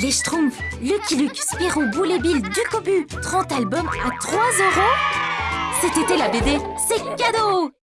Les Schtroumpfs, Lucky Luke, Spirou, Boule et Bill, Ducobu. 30 albums à 3 euros. Cet été, la BD, c'est cadeau.